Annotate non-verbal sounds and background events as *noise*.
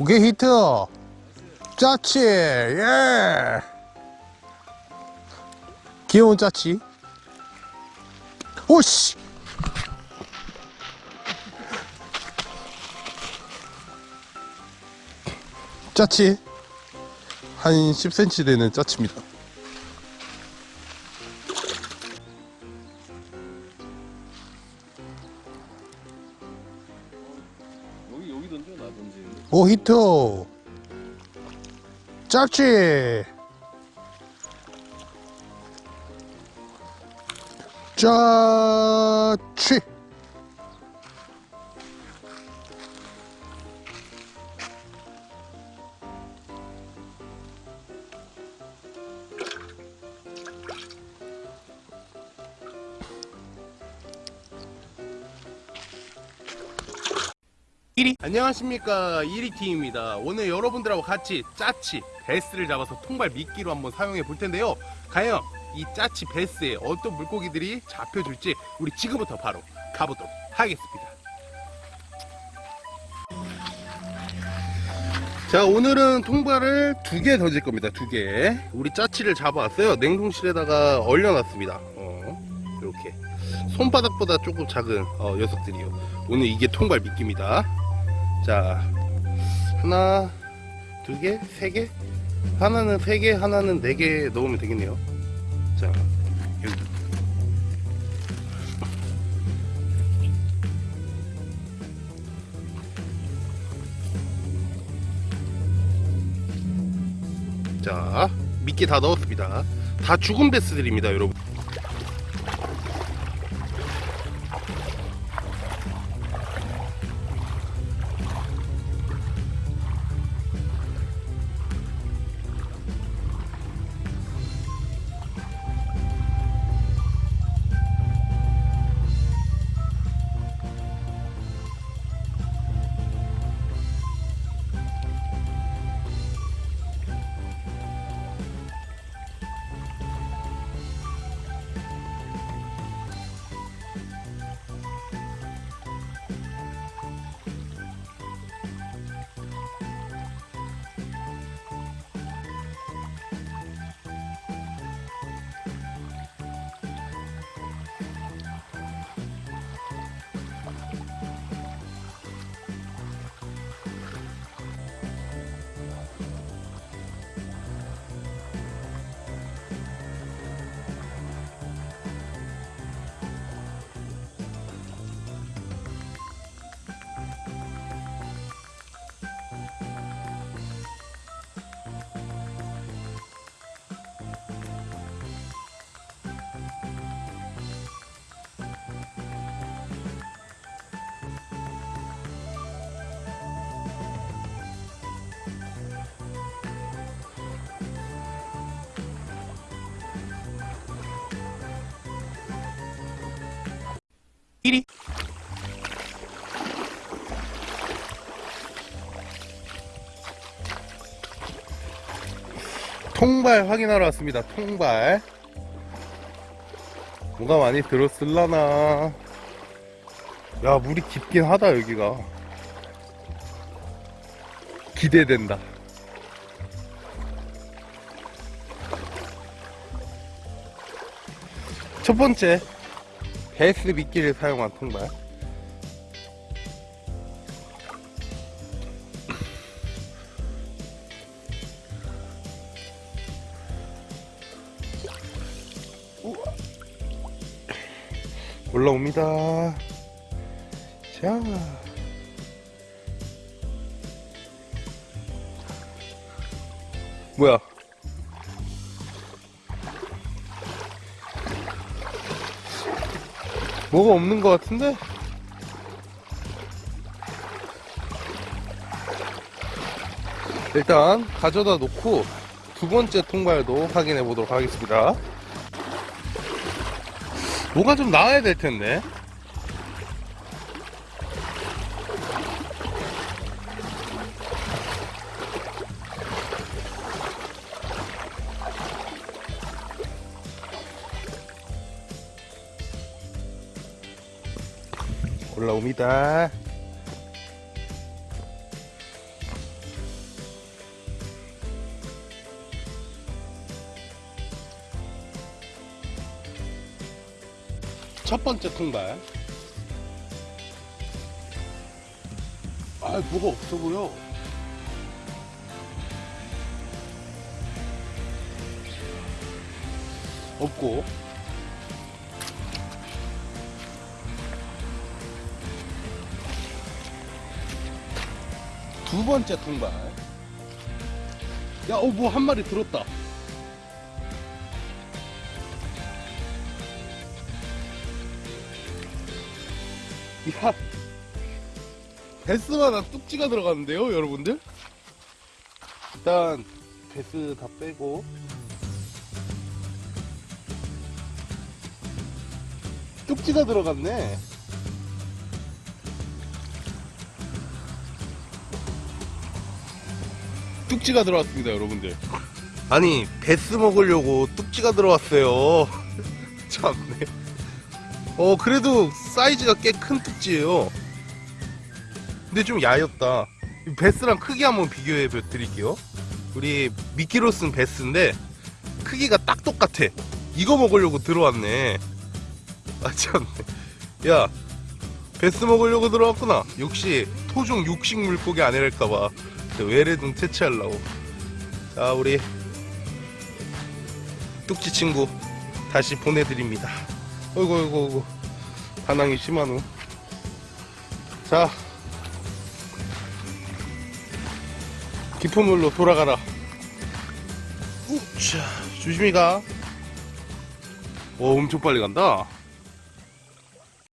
오케이 히트. 짜치 예. 귀여운 짜치. 오씨. 짜치. 한 10cm 되는 짜치입니다 여기 여기 던져 나 던지는데 오 히트. 짜치 짜치 이리 안녕하십니까. 이리팀입니다. 오늘 여러분들하고 같이 짜치 베스를 잡아서 통발 미끼로 한번 사용해 볼 텐데요. 과연 이 짜치 베스에 어떤 물고기들이 잡혀줄지 우리 지금부터 바로 가보도록 하겠습니다. 자 오늘은 통발을 두 개 던질 겁니다. 두개. 우리 짜치를 잡아왔어요. 냉동실에다가 얼려놨습니다. 어, 이렇게. 손바닥보다 조금 작은 어, 녀석들이요. 오늘 이게 통발 미끼입니다 자 하나 두개 세 개? 하나는 세개 하나는 네 개 넣으면 되겠네요. 자 여기. 자 미끼 다 넣었습니다. 다 죽은 베스들입니다 여러분 이리. 통발 확인하러 왔습니다. 통발. 뭐가 많이 들었을라나. 야 물이 깊긴 하다 여기가. 기대된다. 첫 번째 베스 미끼를 사용한 통발. 올라옵니다. 자. 뭐야 뭐가 없는 것 같은데? 일단 가져다 놓고 두 번째 통발도 확인해 보도록 하겠습니다. 뭐가 좀 나와야 될 텐데. 올라옵니다. 첫 번째 통발. 아 뭐가 없어 보여. 없고. 두 번째 통발. 야, 어, 뭐 한 마리 들었다. 야, 베스마다 뚝지가 들어갔는데요, 여러분들? 일단 베스 다 빼고 뚝지가 들어갔네. 뚝지가 들어왔습니다, 여러분들. 아니, 베스 먹으려고 뚝지가 들어왔어요. *laughs* 참네. 어, 그래도 사이즈가 꽤 큰 뚝지예요. 근데 좀 야였다. 이 베스랑 크기 한번 비교해 드릴게요. 우리 미끼로 쓴 베스인데 크기가 딱 똑같아. 이거 먹으려고 들어왔네. 아 참네. 야, 베스 먹으려고 들어왔구나. 역시 토종 육식 물고기 아니랄까봐 외래동 퇴치하려고. 자, 우리 뚝지 친구 다시 보내드립니다. 어이구, 어이구, 어이구. 반항이 심하노. 자, 깊은 물로 돌아가라. 우차, 조심히 가. 오, 엄청 빨리 간다.